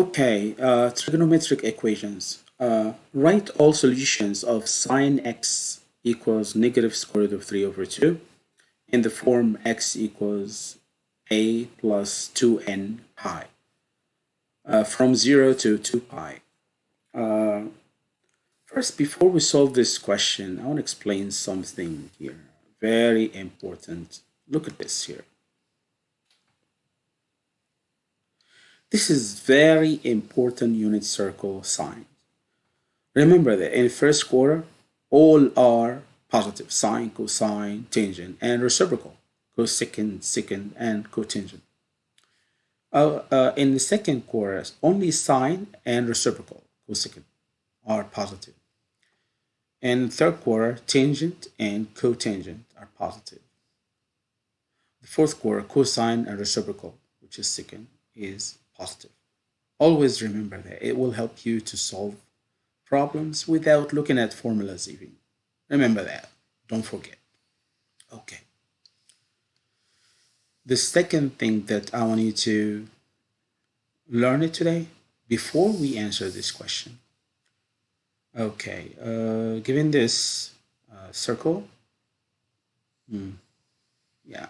Okay, uh, trigonometric equations. Uh, write all solutions of sine x equals negative square root of 3 over 2 in the form x equals a plus 2n pi uh, from 0 to 2 pi. Uh, first, before we solve this question, I want to explain something here. Very important. Look at this here. This is very important unit circle sign. Remember that in first quarter, all are positive, sine, cosine, tangent, and reciprocal, cosecant, secant, and cotangent. Uh, uh, in the second quarter, only sine and reciprocal, cosecant, are positive. In third quarter, tangent and cotangent are positive. The fourth quarter, cosine and reciprocal, which is secant, is positive. Always remember that. It will help you to solve problems without looking at formulas even. Remember that. Don't forget. Okay. The second thing that I want you to learn it today, before we answer this question. Okay, uh, given this uh, circle, hmm, yeah,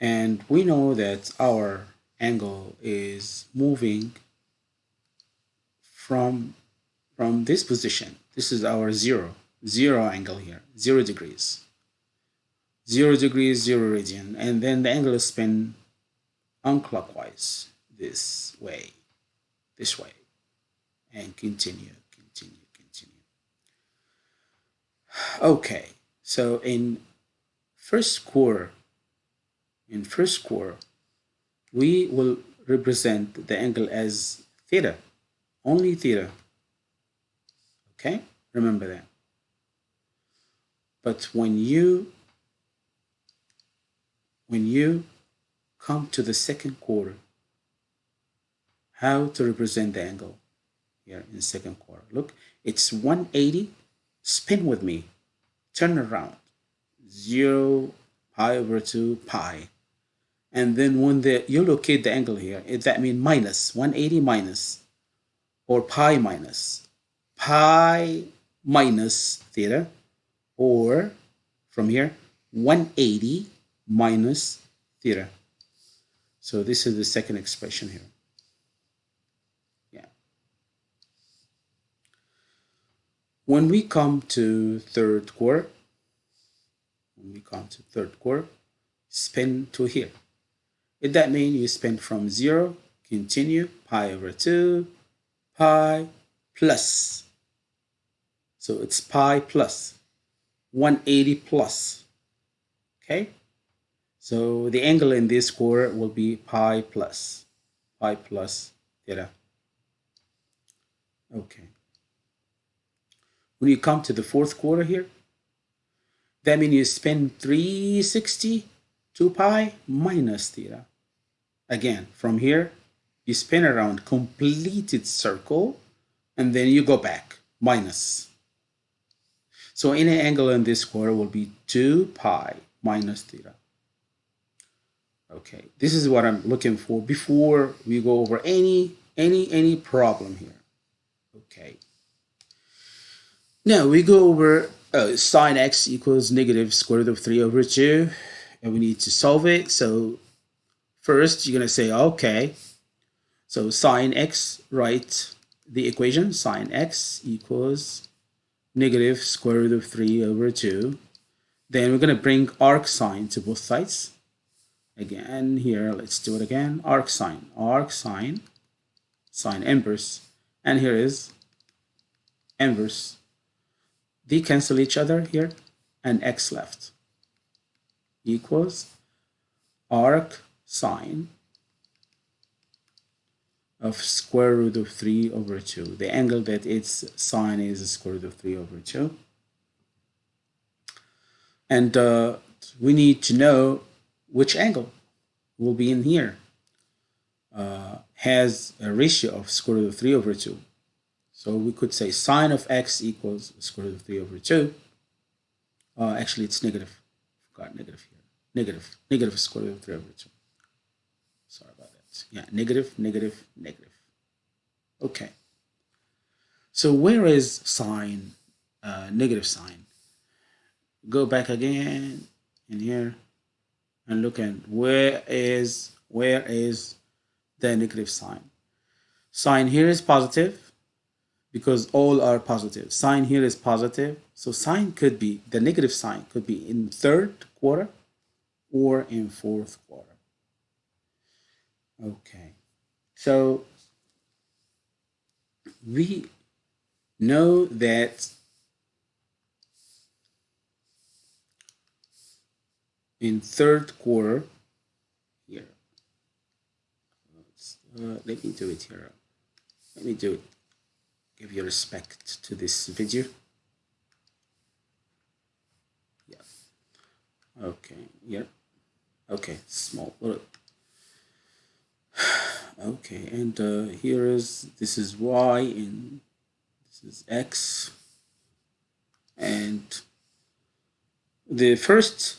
and we know that our angle is moving from from this position. This is our zero zero angle here zero degrees. Zero degrees zero radian. And then the angle is spin unclockwise this way this way. And continue continue continue. Okay so in first quarter in first quarter we will represent the angle as theta, only theta. Okay, remember that. But when you when you come to the second quarter, how to represent the angle here in second quarter? Look, it's 180. Spin with me. Turn around. 0 pi over 2 pi and then when the, you locate the angle here, that means minus 180 minus or pi minus pi minus theta or from here 180 minus theta. So this is the second expression here. Yeah. When we come to third quarter, when we come to third quarter, spin to here. That means you spend from 0, continue, pi over 2, pi plus. So it's pi plus, 180 plus. Okay? So the angle in this quarter will be pi plus, pi plus theta. Okay. When you come to the fourth quarter here, that means you spend 360 2 pi minus theta. Again, from here, you spin around completed circle, and then you go back, minus. So any angle in this quarter will be 2 pi minus theta. Okay, this is what I'm looking for before we go over any, any, any problem here. Okay. Now we go over uh, sine x equals negative square root of 3 over 2, and we need to solve it. So First, you're going to say, okay, so sine x, write the equation, sine x equals negative square root of 3 over 2. Then we're going to bring arc sine to both sides. Again, here, let's do it again. Arc sine, arc sine, sine inverse. And here is inverse. They cancel each other here, and x left equals arc sine of square root of 3 over 2. The angle that its sine is square root of 3 over 2. And uh, we need to know which angle will be in here. Uh, has a ratio of square root of 3 over 2. So we could say sine of x equals square root of 3 over 2. Uh, actually, it's negative. Got negative here. Negative. Negative square root of 3 over 2. Yeah, negative, negative, negative. Okay. So where is sign, uh, negative sign? Go back again in here and look at where is where is the negative sign. Sine here is positive because all are positive. Sine here is positive. So sine could be, the negative sign could be in third quarter or in fourth quarter. Okay, so we know that in third quarter here. Uh, let me do it here. Let me do it. Give your respect to this video. Yeah. Okay yeah. Okay small okay and uh, here is this is y and this is x. And the first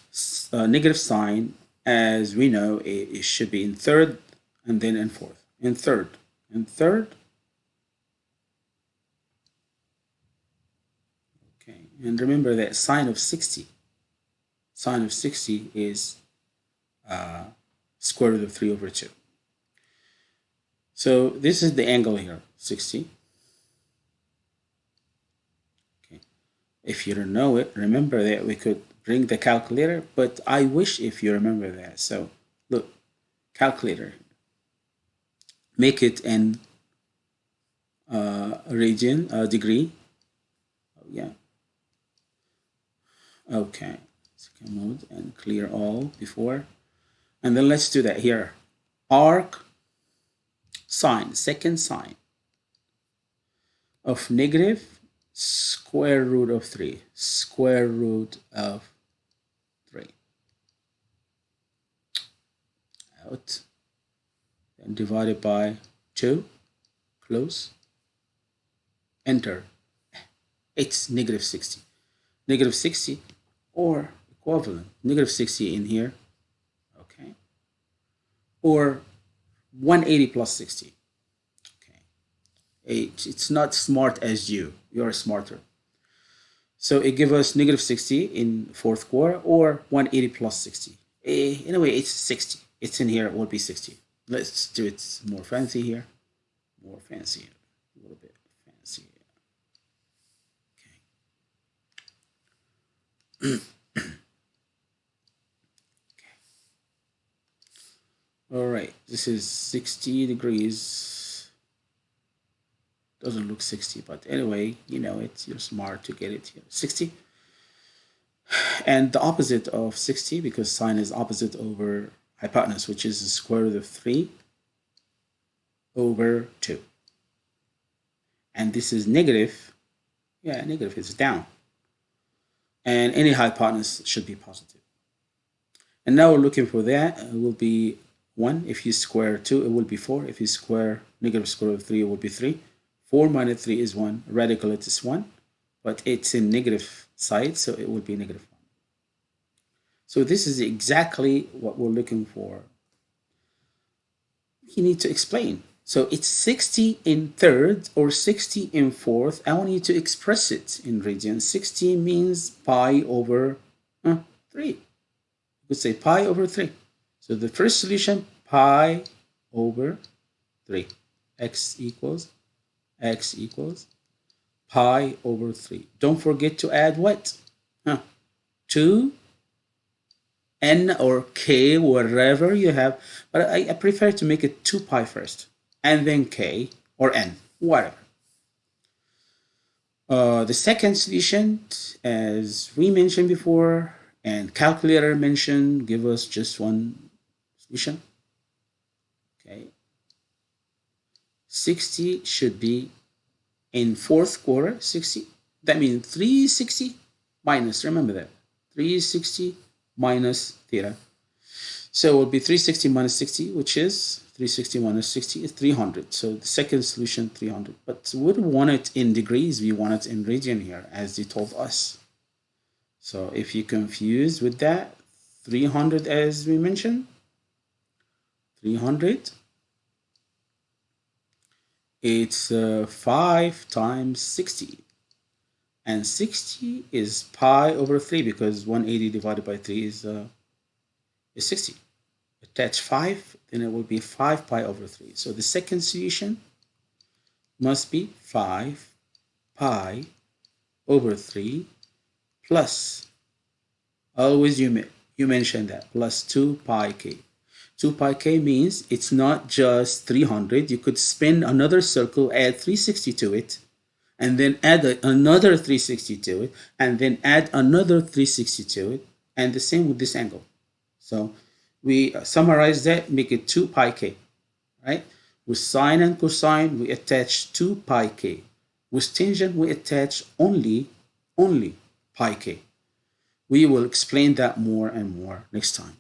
uh, negative sign as we know it, it should be in third and then in fourth. In third. In third. Okay and remember that sine of 60 sine of 60 is uh, square root of 3 over 2 so this is the angle here, 60. Okay. If you don't know it, remember that we could bring the calculator, but I wish if you remember that. So look, calculator. Make it in uh, radian, uh, degree. Oh, yeah. Okay. Second mode and clear all before. And then let's do that here. Arc sine, second sine of negative square root of 3, square root of 3. Out. and divided by 2, close, enter. It's negative 60. Negative 60 or equivalent, negative 60 in here, okay, or 180 plus 60. Okay. It's not smart as you. You're smarter. So it gives us negative 60 in fourth quarter or 180 plus 60. In a way, it's 60. It's in here. It will be 60. Let's do it more fancy here. More fancy. A little bit fancy. Okay. all right this is 60 degrees. Doesn't look 60 but anyway you know it's you're smart to get it here. 60 and the opposite of 60 because sine is opposite over hypotenuse which is the square root of 3 over 2 and this is negative. Yeah negative is down. And any hypotenuse should be positive. And now we're looking for that it will be 1. If you square 2, it will be 4. If you square negative square root of 3, it will be 3. 4 minus 3 is 1. Radical it is 1. But it's in negative side, so it will be negative 1. So this is exactly what we're looking for. You need to explain. So it's 60 in third or 60 in fourth. I want you to express it in radians. 60 means pi over uh, 3. You could say pi over 3. So the first solution, pi over 3. x equals, x equals pi over 3. Don't forget to add what? Huh. 2 n or k, whatever you have. But I, I prefer to make it 2 pi first, and then k or n, whatever. Uh, the second solution, as we mentioned before, and calculator mentioned, give us just one solution. Okay. 60 should be in fourth quarter, 60. That means 360 minus, remember that, 360 minus theta. So it will be 360 minus 60, which is 360 minus 60 is 300. So the second solution, 300. But we don't want it in degrees, we want it in radian here, as they told us. So if you're confused with that, 300 as we mentioned, 300 it's uh, 5 times 60 and 60 is pi over 3 because 180 divided by 3 is, uh, is 60 attach 5 then it will be 5 pi over 3 so the second solution must be 5 pi over 3 plus always you you mentioned that plus 2 pi k 2 pi k means it's not just 300 you could spin another circle add 360 to it and then add a, another 360 to it and then add another 360 to it and the same with this angle. So we uh, summarize that make it 2 pi k right? With sine and cosine we attach 2 pi k. With tangent we attach only only pi k. We will explain that more and more next time